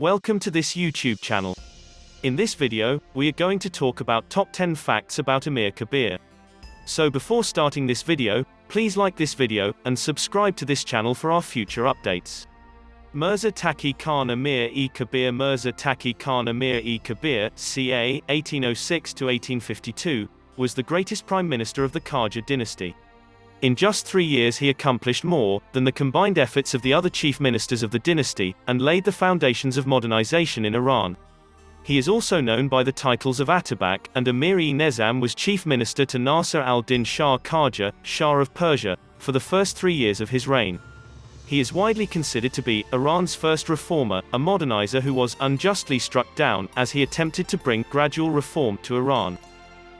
Welcome to this YouTube channel. In this video, we are going to talk about top 10 facts about Amir Kabir. So before starting this video, please like this video, and subscribe to this channel for our future updates. Mirza Taqi Khan Amir-e Kabir Mirza Taqi Khan Amir-e Kabir, ca. 1806-1852, was the greatest prime minister of the Qajar dynasty. In just three years he accomplished more than the combined efforts of the other chief ministers of the dynasty, and laid the foundations of modernization in Iran. He is also known by the titles of Atabak, and Amir-e-Nizam was chief minister to Nasir al-Din Shah Qajar, Shah of Persia, for the first three years of his reign. He is widely considered to be Iran's first reformer, a modernizer who was unjustly struck down as he attempted to bring gradual reform to Iran.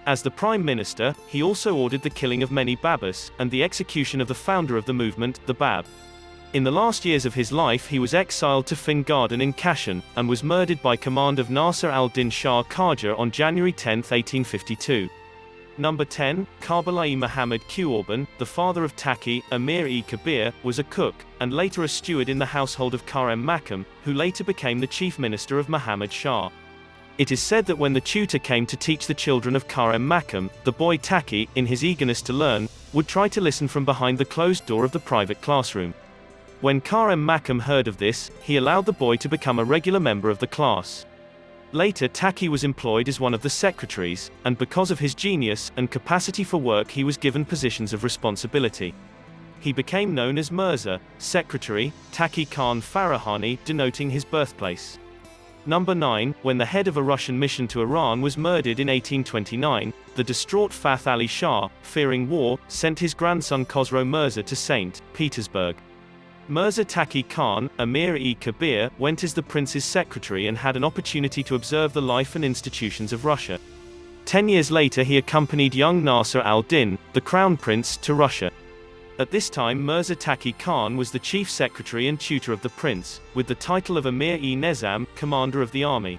As the prime minister, he also ordered the killing of many Babis, and the execution of the founder of the movement, the Bab. In the last years of his life he was exiled to Fin Garden in Kashan, and was murdered by command of Nasir al-Din Shah Qajar on January 10, 1852. Number 10, Karbala Muhammad Quorban, the father of Taqi, Amir-e Kabir, was a cook, and later a steward in the household of Qa'em Maqam, who later became the chief minister of Muhammad Shah. It is said that when the tutor came to teach the children of Qa'em Maqam, the boy Taqi, in his eagerness to learn, would try to listen from behind the closed door of the private classroom. When Qa'em Maqam heard of this, he allowed the boy to become a regular member of the class. Later Taqi was employed as one of the secretaries, and because of his genius and capacity for work he was given positions of responsibility. He became known as Mirza, secretary, Taqi Khan Farahani, denoting his birthplace. Number 9, when the head of a Russian mission to Iran was murdered in 1829, the distraught Fath Ali Shah, fearing war, sent his grandson Khosrow Mirza to St. Petersburg. Mirza Taqi Khan, Amir-e Kabir, went as the prince's secretary and had an opportunity to observe the life and institutions of Russia. Ten years later he accompanied young Nasser al-Din, the crown prince, to Russia. At this time Mirza Taqi Khan was the chief secretary and tutor of the prince, with the title of Amir-e Nezam, commander of the army.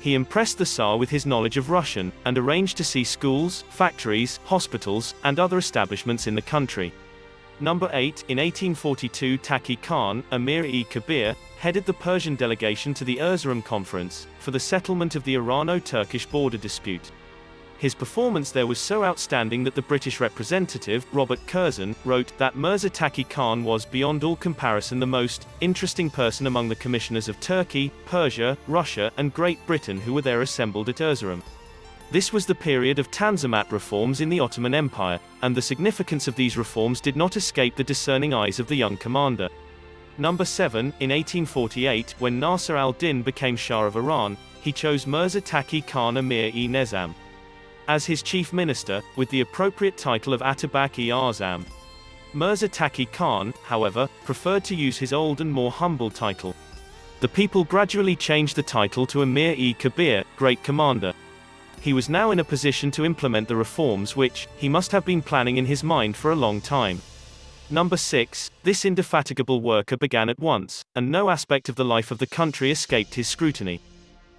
He impressed the Tsar with his knowledge of Russian, and arranged to see schools, factories, hospitals, and other establishments in the country. Number 8, in 1842 Taqi Khan, Amir-e Kabir, headed the Persian delegation to the Erzurum Conference, for the settlement of the Irano-Turkish border dispute. His performance there was so outstanding that the British representative, Robert Curzon, wrote that Mirza Taqi Khan was beyond all comparison the most interesting person among the commissioners of Turkey, Persia, Russia, and Great Britain who were there assembled at Erzurum. This was the period of Tanzimat reforms in the Ottoman Empire, and the significance of these reforms did not escape the discerning eyes of the young commander. Number 7, in 1848, when Nasser al-Din became Shah of Iran, he chose Mirza Taqi Khan Amir-e-Nizam as his chief minister, with the appropriate title of Atabak-e-Azam. Mirza Taqi Khan, however, preferred to use his old and more humble title. The people gradually changed the title to Amir-e-Kabir, Great Commander. He was now in a position to implement the reforms which, he must have been planning in his mind for a long time. Number 6, this indefatigable worker began at once, and no aspect of the life of the country escaped his scrutiny.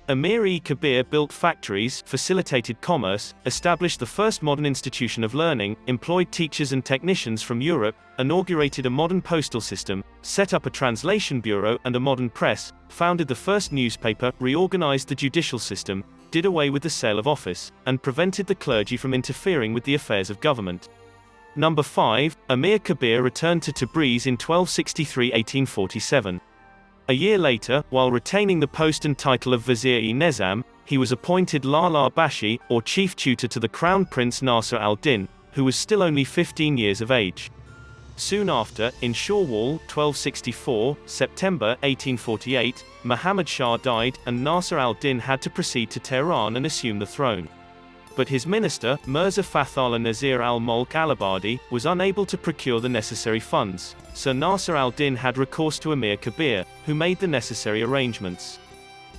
Amir-e Kabir built factories, facilitated commerce, established the first modern institution of learning, employed teachers and technicians from Europe, inaugurated a modern postal system, set up a translation bureau and a modern press, founded the first newspaper, reorganized the judicial system, did away with the sale of office, and prevented the clergy from interfering with the affairs of government. Number 5, Amir Kabir returned to Tabriz in 1263-1847. A year later, while retaining the post and title of Vizier-e Nezam, he was appointed Lala Bashi, or chief tutor to the Crown Prince Nasser al-Din, who was still only 15 years of age. Soon after, in Shawwal, 1264, September, 1848, Muhammad Shah died, and Nasser al-Din had to proceed to Tehran and assume the throne but his minister, Mirza Fathallah Nazir al-Mulk al-Abadi, was unable to procure the necessary funds, so Nasser al-Din had recourse to Amir Kabir, who made the necessary arrangements.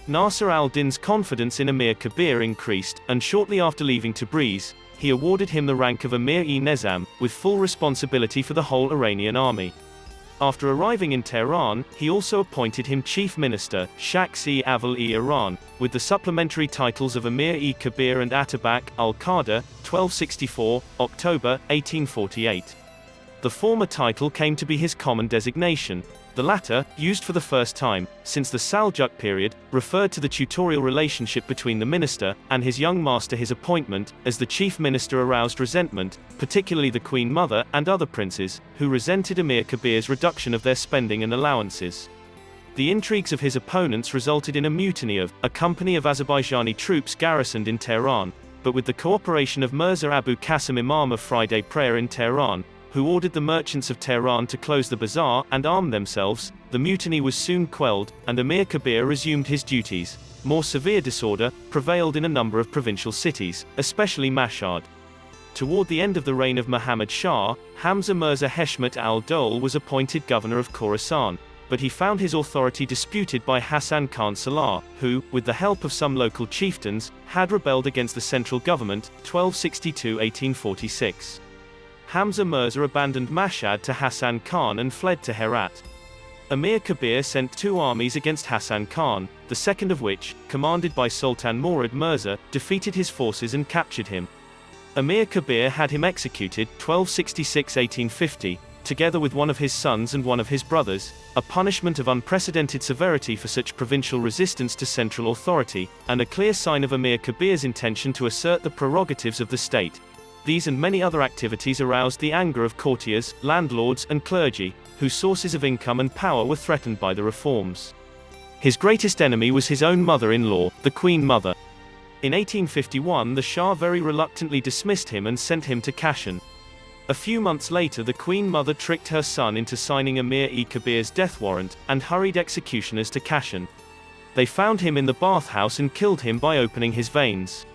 Nasser al-Din's confidence in Amir Kabir increased, and shortly after leaving Tabriz, he awarded him the rank of Amir-e Nezam with full responsibility for the whole Iranian army. After arriving in Tehran, he also appointed him chief minister, Shakhs-e-Awwal-e-Iran, with the supplementary titles of Amir-e-Kabir and Atabak, al-Qadr, 1264, October, 1848. The former title came to be his common designation, The latter, used for the first time, since the Saljuk period, referred to the tutorial relationship between the minister and his young master his appointment, as the chief minister aroused resentment, particularly the queen mother and other princes, who resented Emir Kabir's reduction of their spending and allowances. The intrigues of his opponents resulted in a mutiny of a company of Azerbaijani troops garrisoned in Tehran, but with the cooperation of Mirza Abu Qasim Imam of Friday prayer in Tehran, who ordered the merchants of Tehran to close the bazaar and arm themselves, the mutiny was soon quelled, and Emir Kabir resumed his duties. More severe disorder prevailed in a number of provincial cities, especially Mashhad. Toward the end of the reign of Muhammad Shah, Hamza Mirza Heshmat al-Dole was appointed governor of Khorasan, but he found his authority disputed by Hassan Khan Salar, who, with the help of some local chieftains, had rebelled against the central government, 1262-1846. Hamza Mirza abandoned Mashhad to Hassan Khan and fled to Herat. Amir Kabir sent two armies against Hassan Khan, the second of which, commanded by Sultan Murad Mirza, defeated his forces and captured him. Amir Kabir had him executed 1266-1850, together with one of his sons and one of his brothers, a punishment of unprecedented severity for such provincial resistance to central authority, and a clear sign of Amir Kabir's intention to assert the prerogatives of the state. These and many other activities aroused the anger of courtiers, landlords, and clergy, whose sources of income and power were threatened by the reforms. His greatest enemy was his own mother-in-law, the Queen Mother. In 1851 the Shah very reluctantly dismissed him and sent him to Kashan. A few months later the Queen Mother tricked her son into signing Emir-e-Kabir's death warrant, and hurried executioners to Kashan. They found him in the bathhouse and killed him by opening his veins.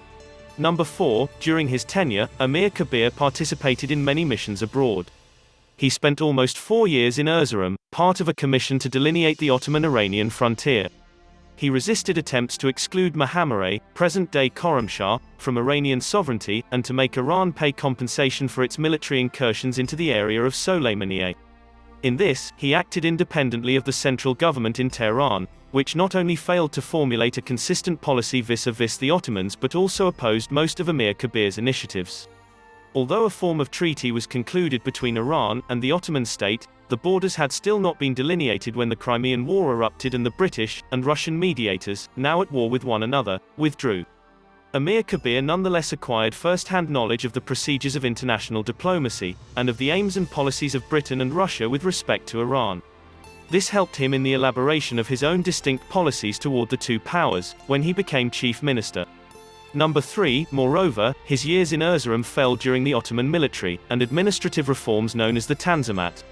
Number 4, during his tenure, Amir Kabir participated in many missions abroad. He spent almost four years in Erzurum, part of a commission to delineate the Ottoman-Iranian frontier. He resisted attempts to exclude Mohammerah, present-day Khorramshahr, from Iranian sovereignty, and to make Iran pay compensation for its military incursions into the area of Soleimaniye. In this, he acted independently of the central government in Tehran, which not only failed to formulate a consistent policy vis-a-vis the Ottomans but also opposed most of Emir Kabir's initiatives. Although a form of treaty was concluded between Iran and the Ottoman state, the borders had still not been delineated when the Crimean War erupted and the British and Russian mediators, now at war with one another, withdrew. Emir Kabir nonetheless acquired first-hand knowledge of the procedures of international diplomacy, and of the aims and policies of Britain and Russia with respect to Iran. This helped him in the elaboration of his own distinct policies toward the two powers, when he became chief minister. Number 3, moreover, his years in Erzurum fell during the Ottoman military and administrative reforms known as the Tanzimat.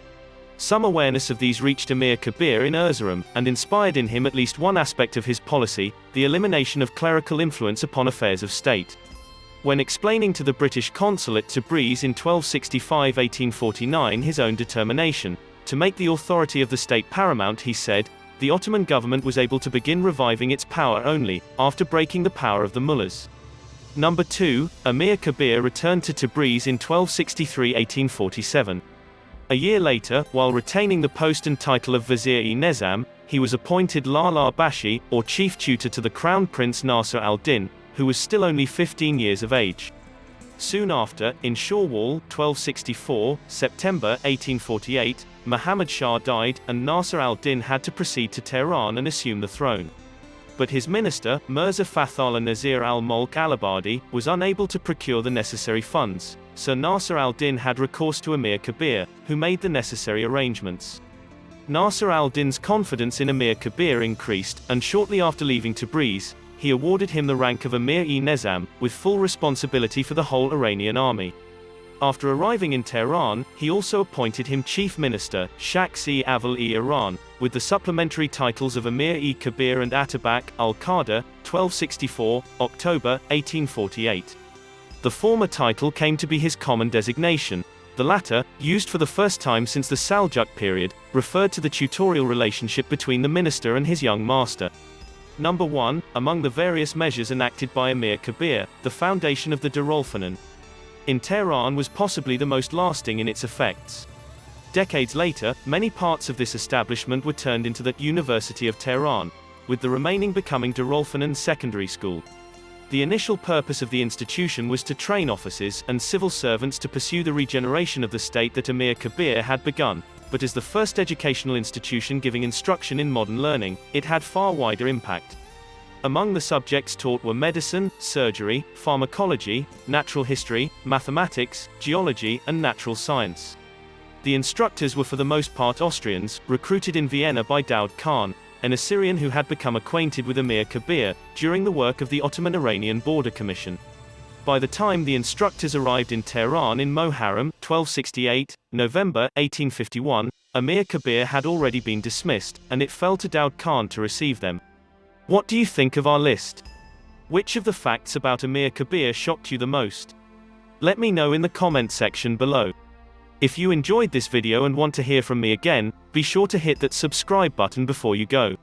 Some awareness of these reached Emir Kabir in Erzurum, and inspired in him at least one aspect of his policy, the elimination of clerical influence upon affairs of state. When explaining to the British consul at Tabriz in 1265-1849 his own determination, to make the authority of the state paramount he said, the Ottoman government was able to begin reviving its power only, after breaking the power of the mullahs. Number 2, Emir Kabir returned to Tabriz in 1263-1847. A year later, while retaining the post and title of Vizier-e-Nezam, he was appointed Lala Bashi, or chief tutor to the Crown Prince Nasser al-Din, who was still only 15 years of age. Soon after, in Shawwal, 1264, September, 1848, Muhammad Shah died, and Nasser al-Din had to proceed to Tehran and assume the throne. But his minister, Mirza Fathullah Nazir al-Mulk al-Abadi, was unable to procure the necessary funds, so Nasser al-Din had recourse to Emir Kabir, who made the necessary arrangements. Nasser al-Din's confidence in Emir Kabir increased, and shortly after leaving Tabriz, he awarded him the rank of Emir-e-Nizam, with full responsibility for the whole Iranian army. After arriving in Tehran, he also appointed him chief minister, Shaks-e-Aval-e-Iran, with the supplementary titles of Emir-e-Kabir and Atabak, al-Qadr, 1264, October, 1848. The former title came to be his common designation. The latter, used for the first time since the Saljuk period, referred to the tutorial relationship between the minister and his young master. Number 1, among the various measures enacted by Emir Kabir, the foundation of the Darulfunun, in Tehran was possibly the most lasting in its effects. Decades later, many parts of this establishment were turned into the University of Tehran, with the remaining becoming Darulfunun Secondary School. The initial purpose of the institution was to train officers and civil servants to pursue the regeneration of the state that Amir Kabir had begun. but as the first educational institution giving instruction in modern learning, it had far wider impact. Among the subjects taught were medicine, surgery, pharmacology, natural history, mathematics, geology, and natural science. The instructors were for the most part Austrians, recruited in Vienna by Daud Khan, an Assyrian who had become acquainted with Emir Kabir, during the work of the Ottoman-Iranian Border Commission. By the time the instructors arrived in Tehran in Moharram, 1268, November, 1851, Emir Kabir had already been dismissed, and it fell to Daud Khan to receive them. What do you think of our list? Which of the facts about Emir Kabir shocked you the most? Let me know in the comment section below. If you enjoyed this video and want to hear from me again, be sure to hit that subscribe button before you go.